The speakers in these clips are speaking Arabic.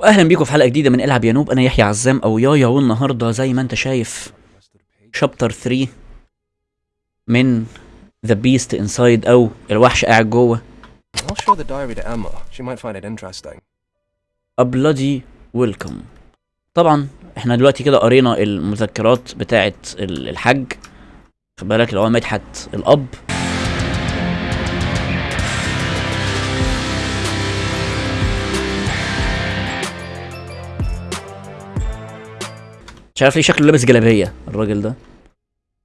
واهلا بيكم في حلقة جديدة من إلعب يا noob. أنا يحيى عزام أو يايا والنهارده زي ما أنت شايف chapter 3 من The Beast Inside أو الوحش قاعد جوه. I'll show the diary to Emma. She might find it interesting. A bloody welcome. طبعا إحنا دلوقتي كده قرينا المذكرات بتاعه ال- الحج خد بالك اللي هو مدحت الأب. مش عارف ليه شكله لابس جلابية الراجل ده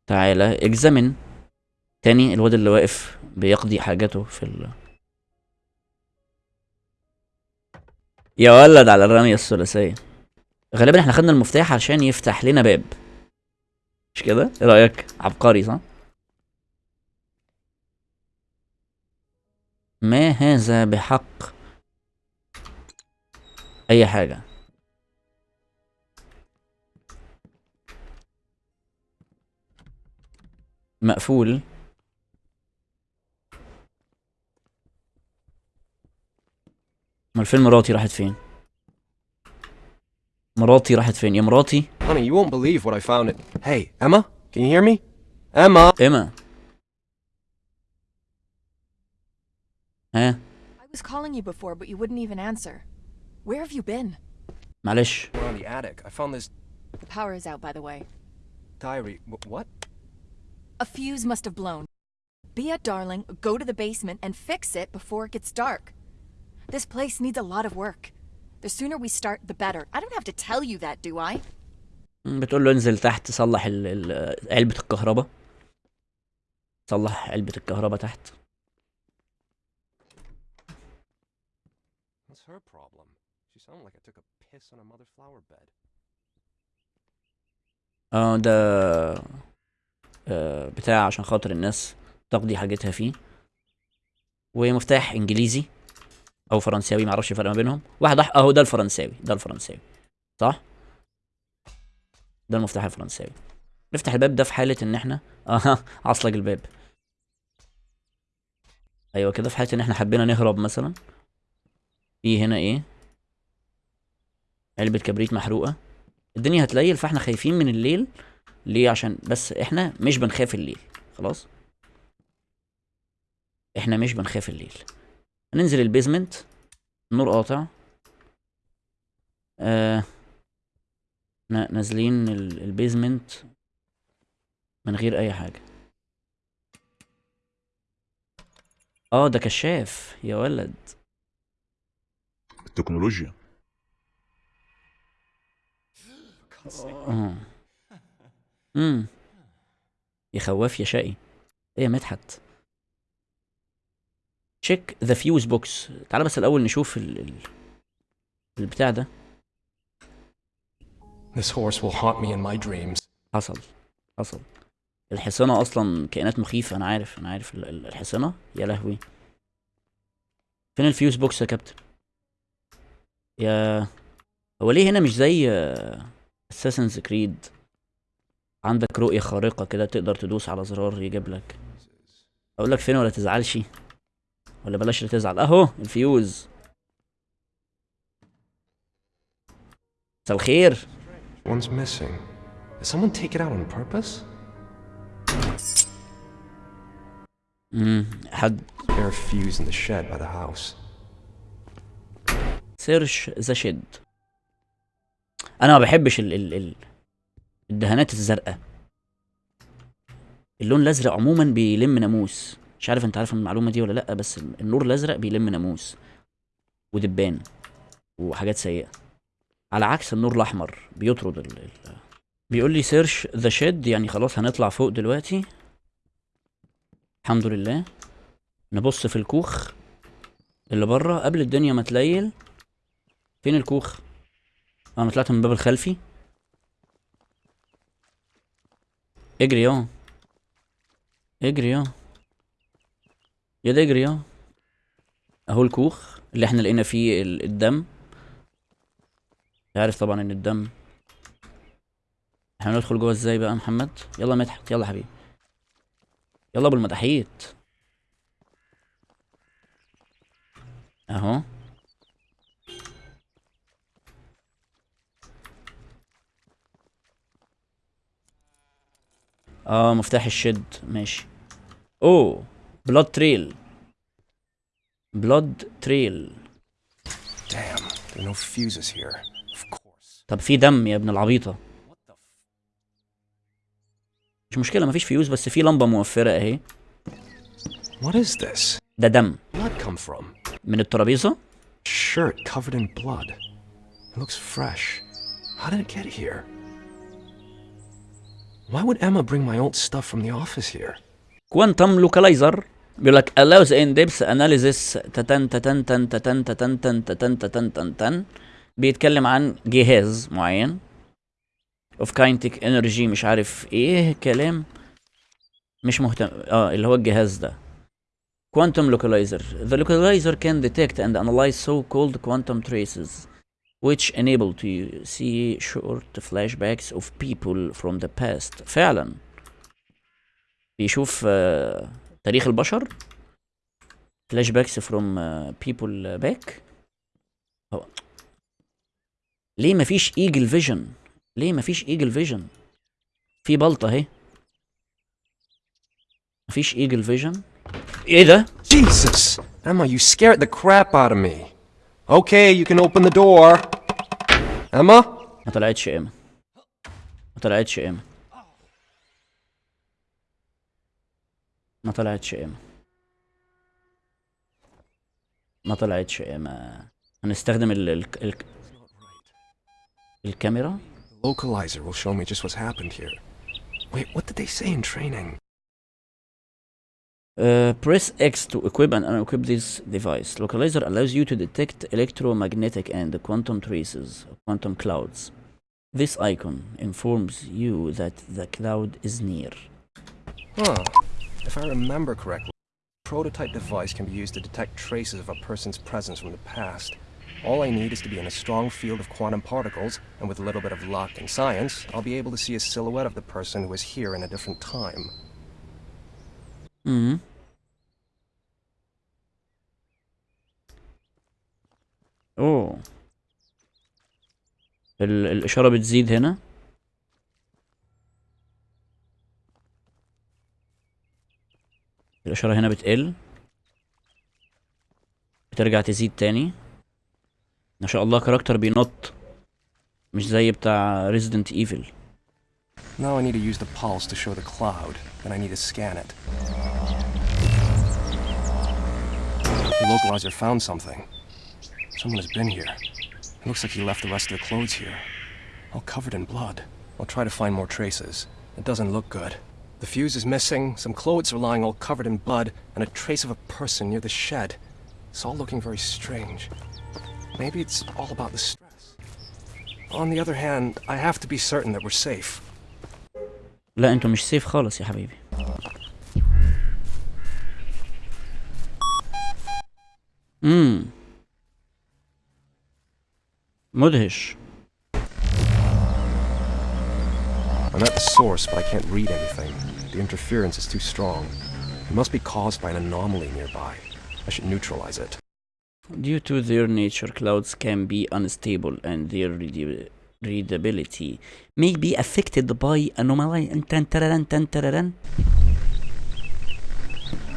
تعالى اكزامن تاني الواد اللي واقف بيقضي حاجاته في ال يا ولد على الرمية الثلاثية غالبا إحنا خدنا المفتاح عشان يفتح لنا باب مش كده؟ إيه رأيك؟ عبقري صح؟ ما هذا بحق أي حاجة مقفول امال فين مراتي راحت فين؟ مراتي راحت فين؟ يا مراتي Honey, you won't believe what I found. It. Hey, Emma, can you hear me? Emma. ايما ها I was calling you before, but you wouldn't even answer. Where have you been? معلش We're on the attic. I found this The power is out, by the way. diary. Wh- what? A fuse must have blown. Be a darling, go to the basement and fix it before it gets dark. This place needs a lot of work. The sooner we start, the better. I don't have to tell you that, do I? بتقول له انزل تحت صلح ال- ال- علبة الكهرباء صلح علبة الكهرباء تحت What's her problem? She sounded like I took a piss on a mother flower bed. اه ده آه بتاع عشان خاطر الناس تقضي حاجتها فيه. ومفتاح إنجليزي أو فرنساوي معرفش الفرق ما بينهم. واحد. أهو ده الفرنساوي ده الفرنساوي صح؟ ده المفتاح الفرنساوي. نفتح الباب ده في حالة إن إحنا آه عصلج الباب. أيوه كده في حالة إن إحنا حبينا نهرب مثلا. في هنا إيه؟ علبة كبريت محروقة. الدنيا هتليل فإحنا خايفين من الليل. ليه؟ عشان بس إحنا مش بنخاف الليل خلاص؟ إحنا مش بنخاف الليل. هننزل البيزمنت النور قاطع. آه نا- نازلين ال- البيزمنت من غير أي حاجة. آه ده كشاف يا ولد. التكنولوجيا. آه. امم يا خواف يا شقي. إيه يا مدحت؟ Check the fuse box تعالى بس الأول نشوف ال... ال... البتاع ده. This horse will haunt me in my dreams. حصل. حصل. الحصانة أصلا كائنات مخيفة أنا عارف أنا عارف ال- ال- الحصانة. يا لهوي. فين ال fuse box يا كابتن؟ يا هو ليه هنا مش زي Assassin's Creed عندك رؤية خارقة كده تقدر تدوس على زرار يجيب لك. أقول لك فين ولا تزعلش. ولا بلاش تزعل. أهو الفيوز. مساء الخير. One's missing. Did someone take it out on purpose? امم حد. Spare fuse in the shed by the house. Search the shed أنا ما بحبش ال ال ال الدهانات الزرقاء. اللون الأزرق عموما بيلم ناموس. مش عارف أنت عارف المعلومة دي ولا لأ بس النور الأزرق بيلم ناموس ودبان وحاجات سيئة. على عكس النور الأحمر بيطرد ال ال بيقول لي search the shed يعني خلاص هنطلع فوق دلوقتي. الحمد لله. نبص في الكوخ اللي بره. قبل الدنيا ما تليل. فين الكوخ؟ أنا طلعت من الباب الخلفي. اجري يا. اجري يا. ده اجري يا. اهو الكوخ اللي إحنا لقينا فيه ال- الدم. عارف طبعا إن الدم. إحنا ندخل جوه إزاي بقى يا محمد؟ يلا مدحت يلا حبيبي. يلا ابو المداحيت اهو. آه مفتاح ال shed. ماشي. أوه blood trail blood trail طب في دم يا ابن العبيطة. مش مشكلة مفيش فيوز بس في لمبة موفرة أهي. What is this? ده دم. من الترابيزة؟ Shirt covered in blood. It looks fresh. How did it get Why would Emma bring my old stuff from the office here? Quantum localizer بيقول لك allows in depth analysis تتن تتن تن تتن تتن تن تتن تتن تن تن بيتكلم عن جهاز معين of kinetic energy مش عارف إيه كلام مش مهتم آه اللي هو الجهاز ده quantum localizer the localizer can detect and analyze so-called quantum traces which enable to see short flashbacks of people from the past. فعلا. بيشوف آه، تاريخ البشر. فلاش باكس فروم بيبل باك ليه مفيش ايجل فيجن ليه مفيش Eagle Vision في بلطة أهي. مفيش Eagle Vision إيه ده؟ Jesus! Emma, you scared the crap out of me. Okay, you can open the door. Emma? ما طلعتش ايما ما طلعتش ايما ما طلعتش ايما ما طلعتش ايما هنستخدم ال ال ال الكاميرا The localizer will show me just what's happened here. Wait, what did they say in training? Uh, press X to equip and unequip this device. Localizer allows you to detect electromagnetic and quantum traces, quantum clouds. This icon informs you that the cloud is near. Huh. If I remember correctly, prototype device can be used to detect traces of a person's presence from the past. All I need is to be in a strong field of quantum particles, and with a little bit of luck and science, I'll be able to see a silhouette of the person who was here in a different time. امم أوه. ال الإشارة بتزيد هنا. الإشارة هنا بتقل. بترجع تزيد تاني. ما شاء الله كاركتر بينط. مش زي بتاع Resident Evil. Now I need to use the pulse to show the cloud, then I need to scan it. The localizer found something. Someone has been here. It looks like he left the rest of the clothes here. All covered in blood. I'll try to find more traces. It doesn't look good. The fuse is missing, some clothes are lying all covered in blood, and a trace of a person near the shed. It's all looking very strange. Maybe it's all about the stress. On the other hand, I have to be certain that we're safe. لا انتوا مش سيف خالص يا حبيبي امم مدهش I'm at the source, but I can't read anything. The interference is too strong. It must be caused by an anomaly nearby. I should neutralize it. Due to their nature, clouds can be unstable and their readi- readability may be affected by anomaly. Tan tararan, tan tararan.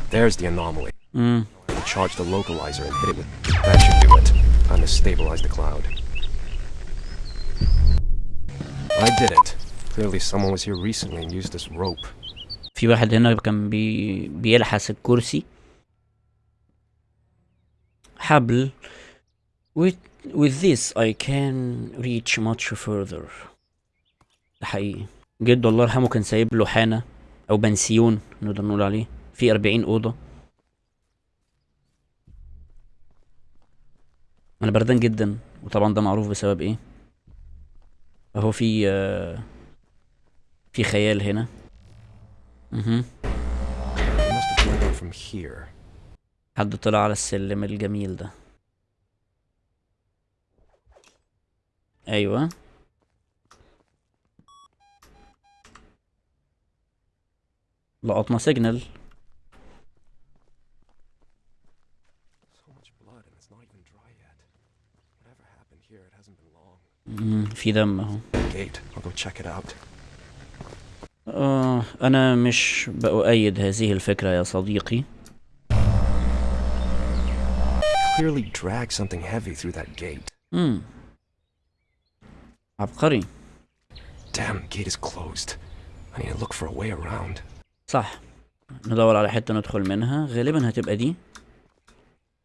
There's the anomaly. Mm. I charge the localizer and hit it with. That should do it. Time to stabilize the cloud. I did it. Clearly, someone was here recently and used this rope. في واحد هنا كان بي بيلحس الكرسي حبل with, with this I can reach much further ده حقيقي جده الله يرحمه كان سايب له حانة أو بنسيون نقدر نقول عليه في أربعين أوضة أنا بردان جدا وطبعا ده معروف بسبب إيه؟ أهو في آه، في خيال هنا. here. حد طلع على السلم الجميل ده. أيوه. لقطنا سيجنال So much blood, and it's not even dry yet. Whatever happened here, it hasn't been long. مم، في دم أهو. آه أنا مش بأؤيد هذه الفكرة يا صديقي. Clearly dragged something heavy through that gate. امم عبقري. Damn, the gate is closed. I need to look for a way around. صح. ندور على حتة ندخل منها. غالبا هتبقى دي.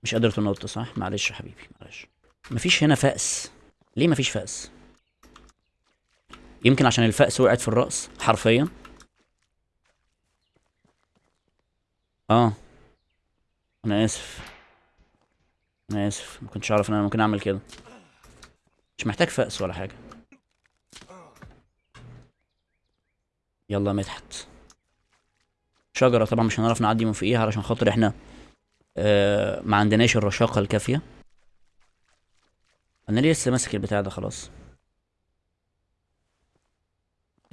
مش قادر تنط صح؟ معلش يا حبيبي معلش. مفيش هنا فأس. ليه مفيش فأس؟ يمكن عشان الفأس وقعت في الرأس حرفيا. آه. أنا آسف. أنا آسف. ما كنتش أعرف إن أنا ممكن أعمل كده. مش محتاج فأس ولا حاجة. يلا مدحت. شجرة طبعا مش هنعرف نعدي من فوقيها علشان خاطر إحنا آه ما عندناش الرشاقة الكافية. أنا ليه لسه ماسك البتاع ده؟ خلاص.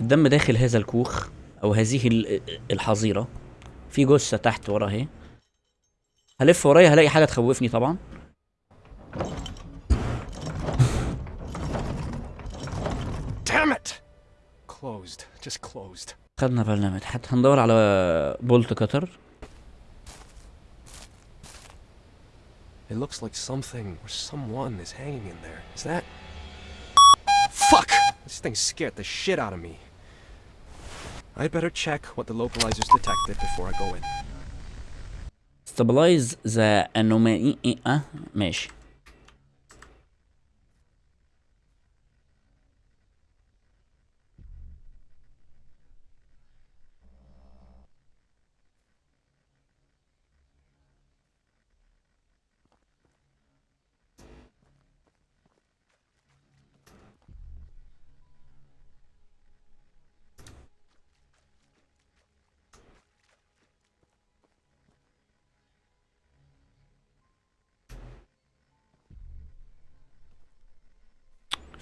الدم داخل هذا الكوخ أو هذه ال- الحظيرة. في جثة تحت ورا أهي. هلف ورايا هلاقي حاجة تخوفني طبعا. خدنا بالنا مدحت هندور على بولت كتر It looks like something or someone is hanging in there. Is that? Fuck! This thing scared the shit out of me. I'd better check what the localizers detected before I go in. stabilize the anomaly اه ماشي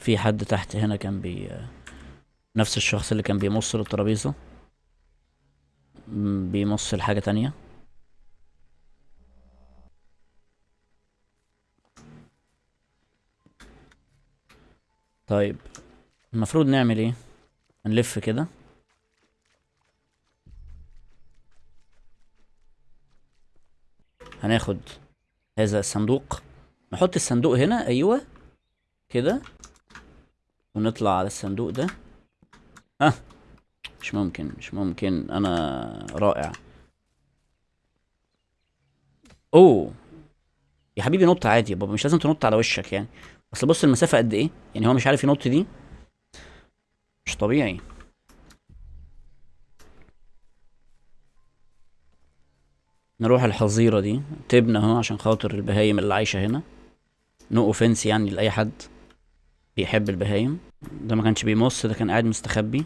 في حد تحت هنا كان بي نفس الشخص اللي كان بيمص الترابيزة؟ م- بيمص لحاجة تانية؟ طيب المفروض نعمل إيه؟ هنلف كده. هناخد هذا الصندوق. نحط الصندوق هنا أيوه كده. ونطلع على الصندوق ده. ها مش ممكن مش ممكن. أنا رائع. أوه يا حبيبي نط عادي يا بابا مش لازم تنط على وشك يعني. أصل بص المسافة قد إيه؟ يعني هو مش عارف ينط دي؟ مش طبيعي. نروح الحظيرة دي. تبنى أهو عشان خاطر البهايم اللي عايشة هنا. نو أوفنس يعني لأي حد بيحب البهايم. ده ما كانش بيمص ده كان قاعد مستخبي.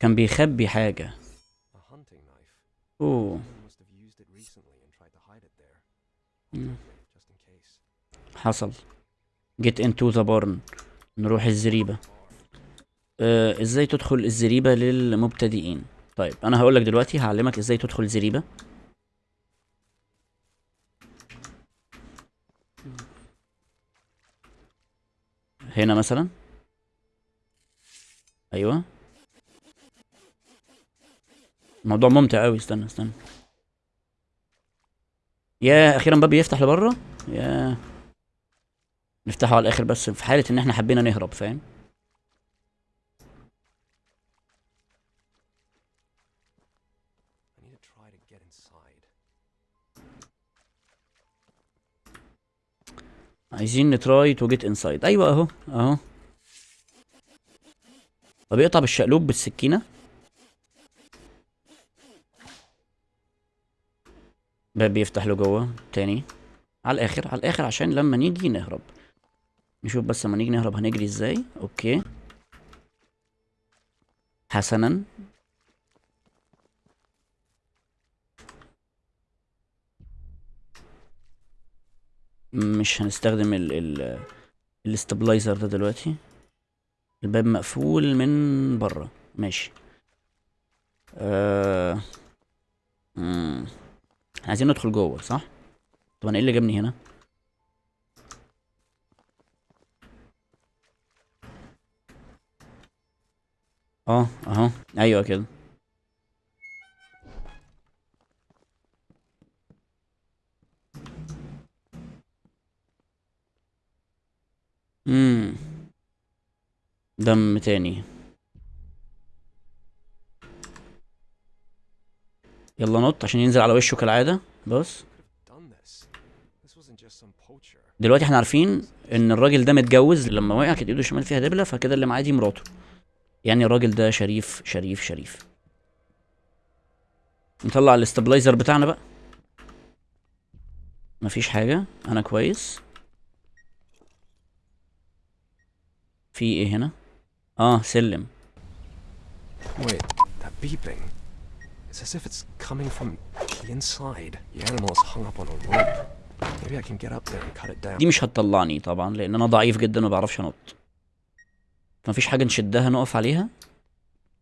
كان بيخبي حاجة. أوه. حصل. Get into the barn. نروح الزريبة. آه إزاي تدخل الزريبة للمبتدئين؟ طيب أنا هقولك دلوقتي هعلمك إزاي تدخل زريبة هنا مثلا. أيوه. الموضوع ممتع قوي استنى استنى. يا أخيرا باب يفتح لبره يا. نفتحه على الآخر بس في حالة إن إحنا حبينا نهرب فاهم؟ عايزين ن try to get inside. أيوه أهو أهو. طب يقطع بالشقلوب بالسكينة. باب بيفتح له جوه تاني. على الآخر على الآخر عشان لما نيجي نهرب. نشوف بس لما نيجي نهرب هنجري إزاي. Okay. حسنا. مش هنستخدم ال ال ال stabilizer ده دلوقتي. الباب مقفول من بره. ماشي. آه... عايزين ندخل جوه صح؟ طب أنا إيه اللي جابني هنا؟ آه أهو. أيوه كده. امم دم تاني. يلا نط عشان ينزل على وشه كالعادة. بص. دلوقتي إحنا عارفين ان الراجل ده متجوز لما وقع كانت ايده الشمال فيها دبلة فكده اللي معاه دي مراته. يعني الراجل ده شريف شريف شريف. نطلع الاستابلايزر بتاعنا بقى. مفيش حاجة. أنا كويس. في إيه هنا آه سلم Wait, that beeping. It's as if it's coming from the inside. The animal is hung up on a rope. Maybe I can get up there and cut it down. دي مش هتطلعني طبعا لأن أنا ضعيف جدا وما بعرفش انط مفيش حاجة نشدها نقف عليها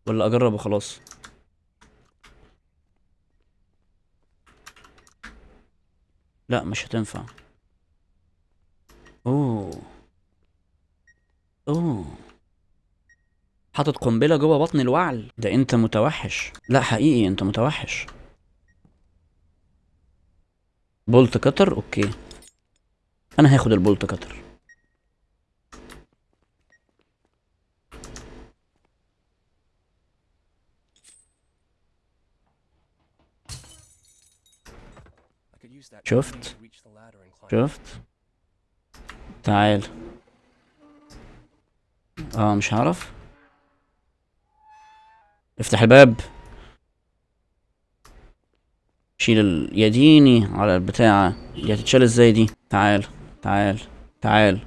ولا اجرب وخلاص لا مش هتنفع اوه أوه. حاطط قنبلة جوه بطن الوعل. ده أنت متوحش. لا حقيقي أنت متوحش. Bolt cutter؟ Okay. أنا هاخد ال bolt cutter. شفت. شفت؟ تعال. آه مش هعرف. افتح الباب. شيل ال... يديني على البتاعة. دي هتتشال إزاي دي؟ تعال تعال تعال.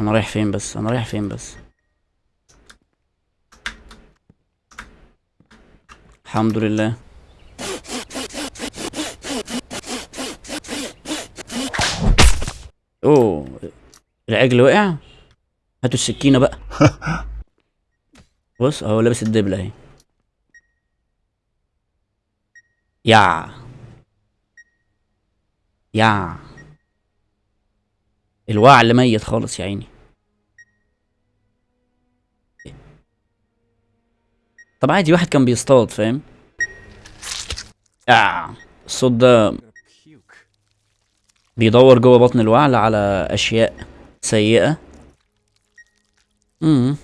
أنا رايح فين بس؟ أنا رايح فين بس؟ الحمد لله. أوه العجل وقع هاتوا السكينة بقى. بص أهو لابس الدبلة أهي. يا. يا. الوعل ميت خالص يا عيني. طب عادي واحد كان بيصطاد فاهم؟ يا. الصوت ده. بيدور جوه بطن الوعل على أشياء سيئة. امم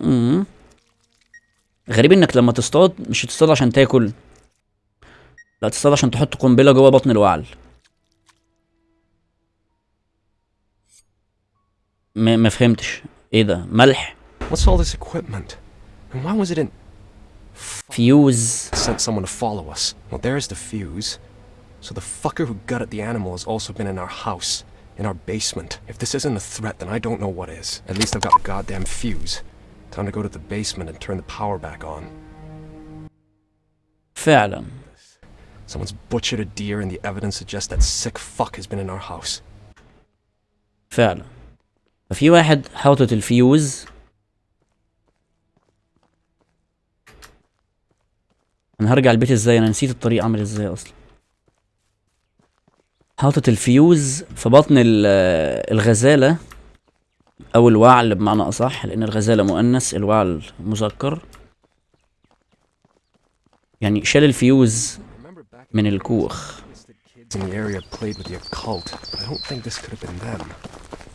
امم غريب إنك لما تصطاد مش تصطاد عشان تاكل. لا تصطاد عشان تحط قنبلة جوه بطن الوعل. ما ما فهمتش. إيه ده؟ ملح. What's all this equipment? And why was it in... فيوز Sent someone to follow us. Well, there's the fuse. So the fucker who gutted the animal has also been in our house. In our basement. If this isn't a threat, then I don't know what is. At least I've got the goddamn fuse. Time to go to the basement and turn the power back on. فعلا Someone's butchered a deer and the evidence suggests that sick fuck has been in our house. فعلا ففي واحد حاطط الفيوز انا هرجع البيت ازاي انا نسيت الطريق عامل ازاي اصلا حاطط الفيوز في بطن ال- الغزالة أو الوعل بمعنى اصح لأن الغزالة مؤنث الوعل مذكر يعني شال الفيوز من الكوخ.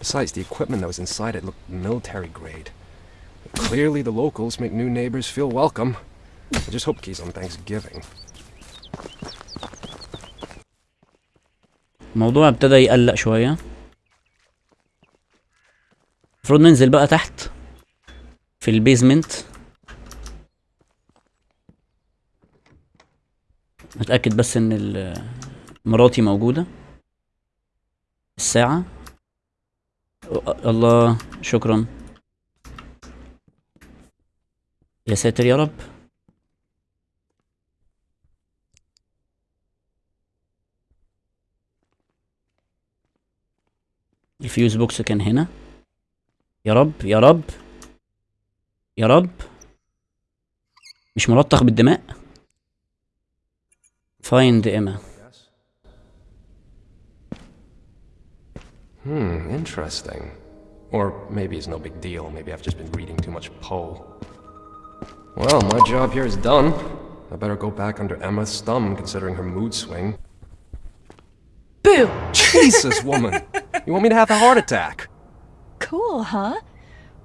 Besides, the equipment that was inside it looked military grade. Clearly, the locals make new neighbors feel welcome. I just hope he's on Thanksgiving. الموضوع ابتدى يقلق شوية. المفروض ننزل بقى تحت في البيزمنت. نتأكد بس إن مراتي موجودة. الساعة. الله شكرا. يا ساتر يا رب. الفيوز بوكس كان هنا يا رب يا رب يا رب مش ملطخ بالدماء فايند ايما Hmm, interesting. Or maybe it's no big deal. Maybe I've just been reading too much Poe. Well, my job here is done. I better go back under Emma's thumb, considering her mood swing. Boo! Jesus, woman! You want me to have a heart attack? Cool, huh?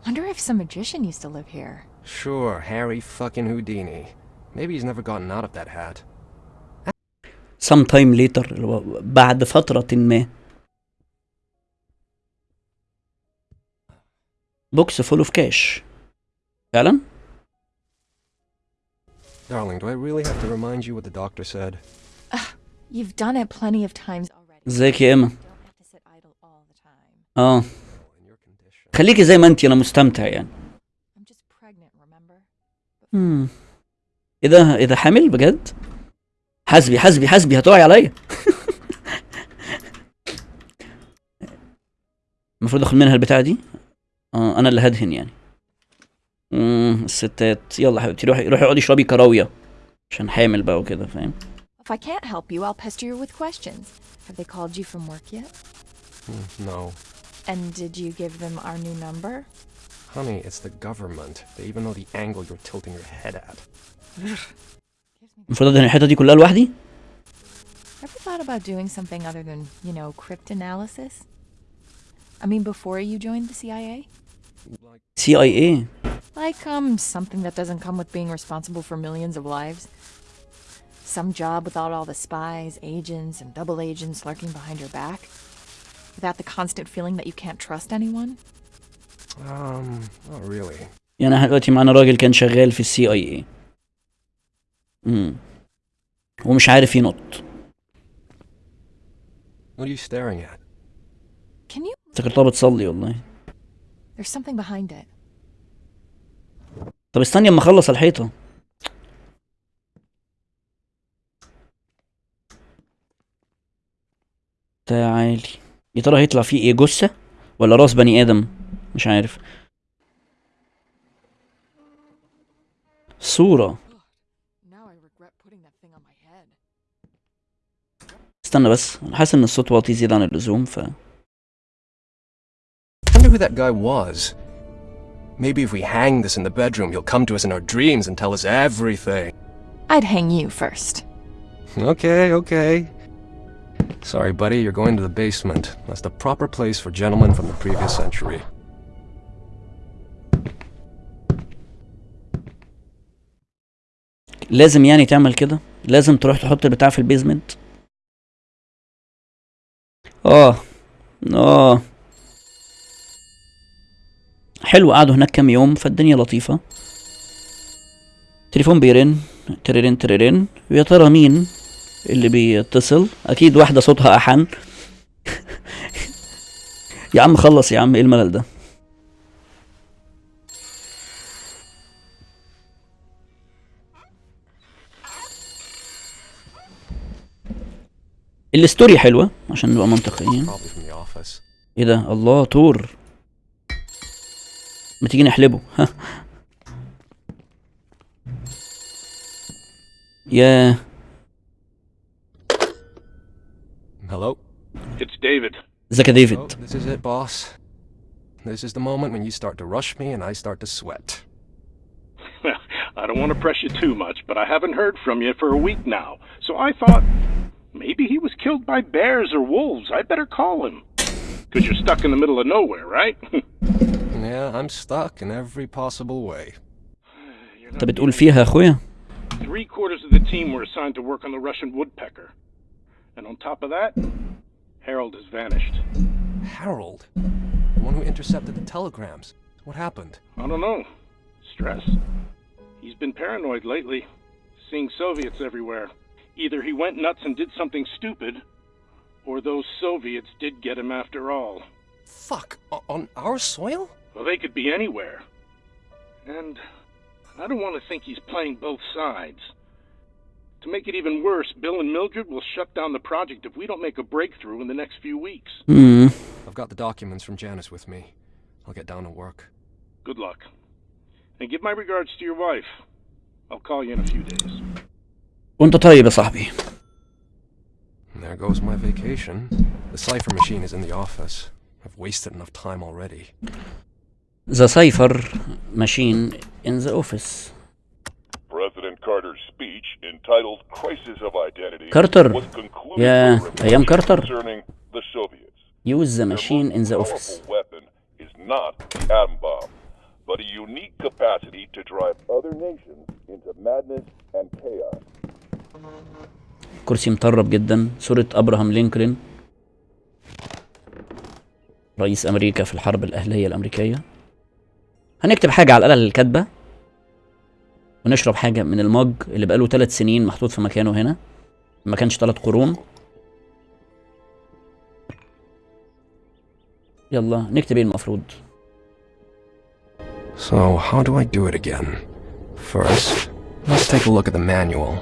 Wonder if some magician used to live here. Sure, Harry fucking Houdini. Maybe he's never gotten out of that hat. some time later اللي هو بعد فترة ما بوكس فول اوف كاش فعلا Darling, do I really have to remind you what the doctor said? You've done it plenty of times already. ازيك يا اما آه. خليكي زي ما انت أنا مستمتع يعني I'm just pregnant, remember? مم. إيه ده إيه ده حامل بجد حسبي حسبي حسبي هتقعي عليا المفروض آخد منها البتاعة دي آه أنا اللي هدهن يعني امم الستات يلا حبيبتي روحي روحي اقعدي اشربي كراوية عشان حامل بقى وكده فاهم If I can't help you, I'll pester you with questions. Have they called you from work yet? No. And did you give them our new number? Honey, it's the government. They even know the angle you're tilting your head at. المفروض ادهن الحتة دي كلها لوحدي Ever thought about doing something other than, you know, cryptanalysis? I mean, before you joined the CIA? Like, سي اي اي Like, um, something that doesn't come with being responsible for millions of lives? Some job without all the spies, agents, and double agents lurking behind your back? Without the constant feeling that you can't trust anyone? um, not really. يعني إحنا دلوقتي معانا راجل كان شغال في السي اي اي امم ومش عارف ينط What are you staring at? Can you? افتكرتها بتصلي والله There's something behind it. طب استني اما اخلص الحيطه تعالي يا ترى هيطلع فيه إيه جثه ولا راس بني آدم مش عارف صوره. استنى بس أنا حاسس ان الصوت واطي زياده عن اللزوم ف wonder who that guy was. Maybe if we hang this in the bedroom, he'll come to us in our dreams and tell us everything. I'd hang you first. Okay, okay. Sorry, buddy, you're going to the basement. That's the proper place for gentlemen from the previous century. لازم يعني تعمل كده؟ لازم تروح تحط البتاع في البيزمنت؟ آه آه. حلو قعدوا هناك كام يوم فالدنيا لطيفة. تليفون بيرن تريرين تريرين ويا ترى مين؟ اللي بيتصل. أكيد واحدة صوتها أحن. يا عم خلص يا عم إيه الملل ده؟ الستوري حلوة عشان نبقى منطقيين. إيه ده؟ الله تور ما تيجي نحلبه. ها Hello? It's David. ازيك يا Oh, ديفيد this is it, boss. This is the moment when you start to rush me and I start to sweat. I don't want to press you too much, but I haven't heard from you for a week now. So I thought maybe he was killed by bears or wolves. I better call him. Because you're stuck in the middle of nowhere, right? Yeah, I'm stuck in every possible way. You're انت not بتقول فيها يا اخويا Three quarters of the team were assigned to work on the Russian woodpecker. And on top of that, Harold has vanished. Harold, the one who intercepted the telegrams. What happened? I don't know. Stress. He's been paranoid lately, seeing Soviets everywhere. Either he went nuts and did something stupid, or those Soviets did get him after all. Fuck, o- on our soil? Well, they could be anywhere. And I don't want to think he's playing both sides. To make it even worse, Bill and Mildred will shut down the project if we don't make a breakthrough in the next few weeks. امم I've got the documents from Janice with me. I'll get down to work. Good luck. And give my regards to your wife. I'll call you in a few days. وانت طيب يا صاحبي And there goes my vacation. The cipher machine is in the office. I've wasted enough time already. The cipher machine in the office. Carter. concerning the Soviets. Use the machine in the office. but a unique capacity to drive other nations into madness and chaos. كرسي مطرب جدا صورة ابراهام لينكولن رئيس أمريكا في الحرب الاهلية الامريكية هنكتب حاجة على الآلة الكاتبة ونشرب حاجة من المج اللي بقاله ثلاث سنين محطوط في مكانه هنا ما كانش ثلاث قرون يلا نكتب إيه المفروض So, how do I do it again? First, let's take a look at the manual.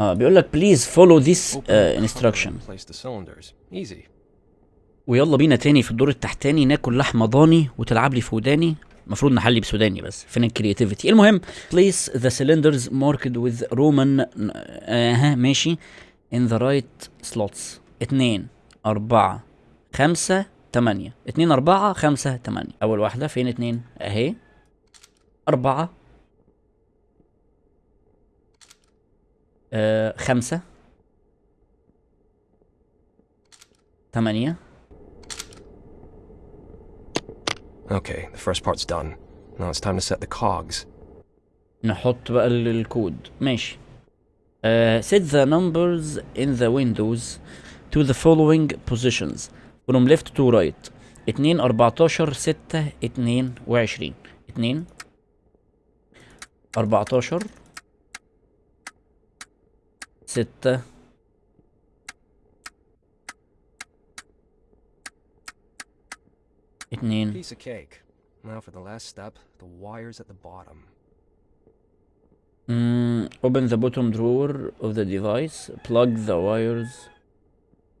آه بيقول لك please follow this uh, instruction and Place the cylinders. Easy. ويلا بينا تاني في الدور التحتاني ناكل لحمة ضاني وتلعب لي في وداني المفروض نحلي بسوداني بس. فين الكرياتيفيتي المهم place the cylinders marked with Roman أها ماشي. in the right slots. اتنين أربعة خمسة تمانية. اتنين أربعة خمسة تمانية. أول واحدة فين اتنين؟ أهي. أربعة آه خمسة تمانية. Okay, the first part's done. Now it's time to set the cogs. نحط بقى ال- الكود ماشي uh, set the numbers in the windows to the following positions from left to right 2 14 6 22 2 14 6 2 Piece of cake. Now for the last step, the wires at the bottom. Mm, open the bottom drawer of the device. Plug the wires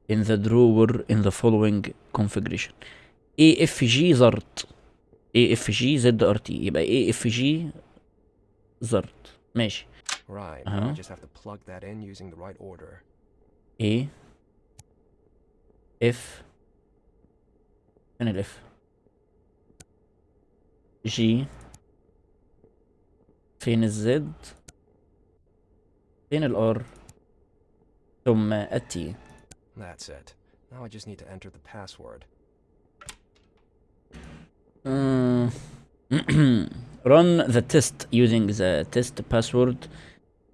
in the drawer in the following configuration. AFG زرت AFG ZRT يبقى AFG زرت ماشي Right, now I Uh-huh. just have to plug that in using the right order. A F فين ال F G فين ال Z فين ال R ثم ال T That's it. Now I just need to enter the password. Mm. Run the test using the test password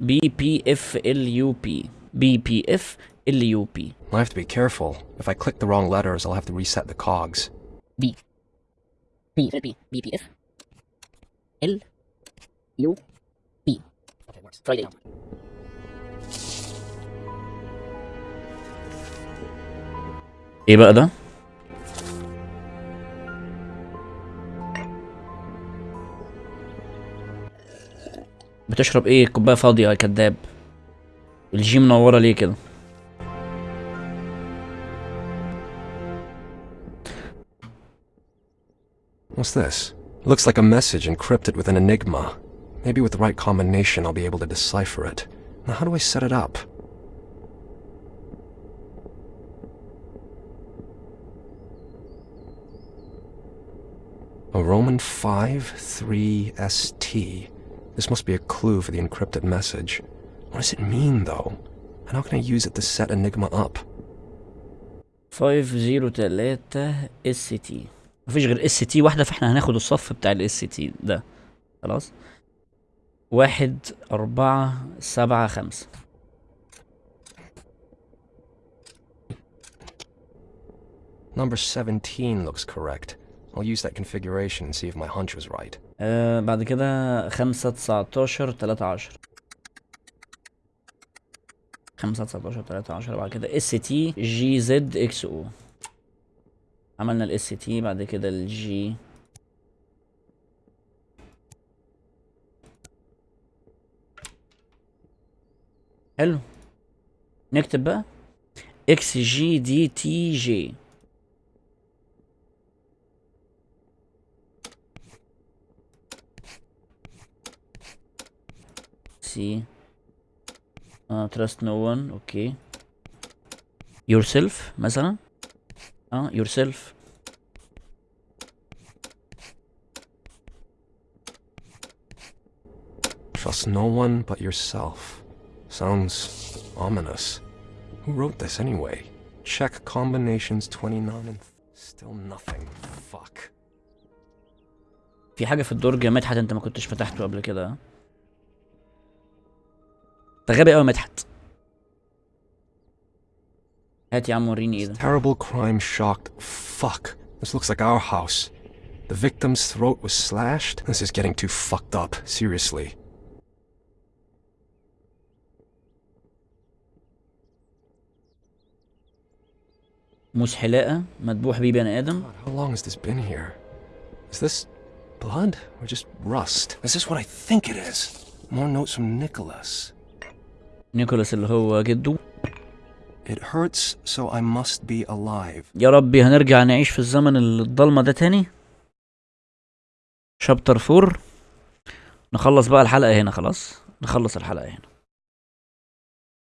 BPFLUP BPFLUP I have to be careful. If I click the wrong letters, I'll have to reset the cogs. B B B B P F L U P Okay, works. Try it. إيه بقى ده؟ بتشرب إيه كوباية فاضية يا كداب الجي منورة ليه كده What's this? Looks like a message encrypted with an enigma. Maybe with the right combination I'll be able to decipher it. Now how do I set it up? A Roman 5-3-ST. This must be a clue for the encrypted message. What does it mean, though? And how can I use it to set Enigma up? 503 ST مفيش غير اس تي واحدة فاحنا هناخد الصف بتاع الاس تي ده. خلاص. واحد أربعة سبعة خمسة. Number 17 looks correct. I'll use that configuration and see if my hunch was right. آه بعد كده خمسة تسعتاشر تلاتة عشر. خمسة تسعتاشر تلاتة عشر. بعد كده S T G Z X أو عملنا ال S T بعد كده ال G حلو. نكتب بقى. إكس جي دي تي جي سي آه trust no one. أوكي yourself مثلا. uh, yourself Trust no one but yourself. Sounds ominous. Who wrote this anyway? Check combinations 29 and still nothing. Fuck. في حاجة في الدرج يا مدحت انت ما كنتش فتحته قبل كده. ده غبي قوي مدحت. هات يا عم وريني ايه ده Terrible crime shocked. Fuck. This looks like our house. The victim's throat was slashed. This is getting too fucked up. Seriously. موس حلاقة مذبوح بيه بني ادم God, how long has this been here? Is this blood or just rust? Is this what I think it is? More notes from Nicholas. نيكولاس اللي هو جده It hurts, so I must be alive. يا ربي هنرجع نعيش في الزمن الضلمة ده تاني؟ chapter four نخلص بقى الحلقة هنا خلاص؟ نخلص الحلقة هنا.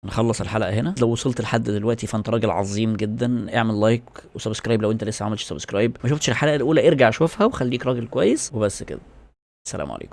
نخلص الحلقة هنا. لو وصلت لحد دلوقتي فأنت راجل عظيم جدا اعمل like و subscribe. لو انت لسه ما عملتش subscribe ما شفتش الحلقة الأولى ارجع شوفها وخليك راجل كويس. وبس كده. السلام عليكم.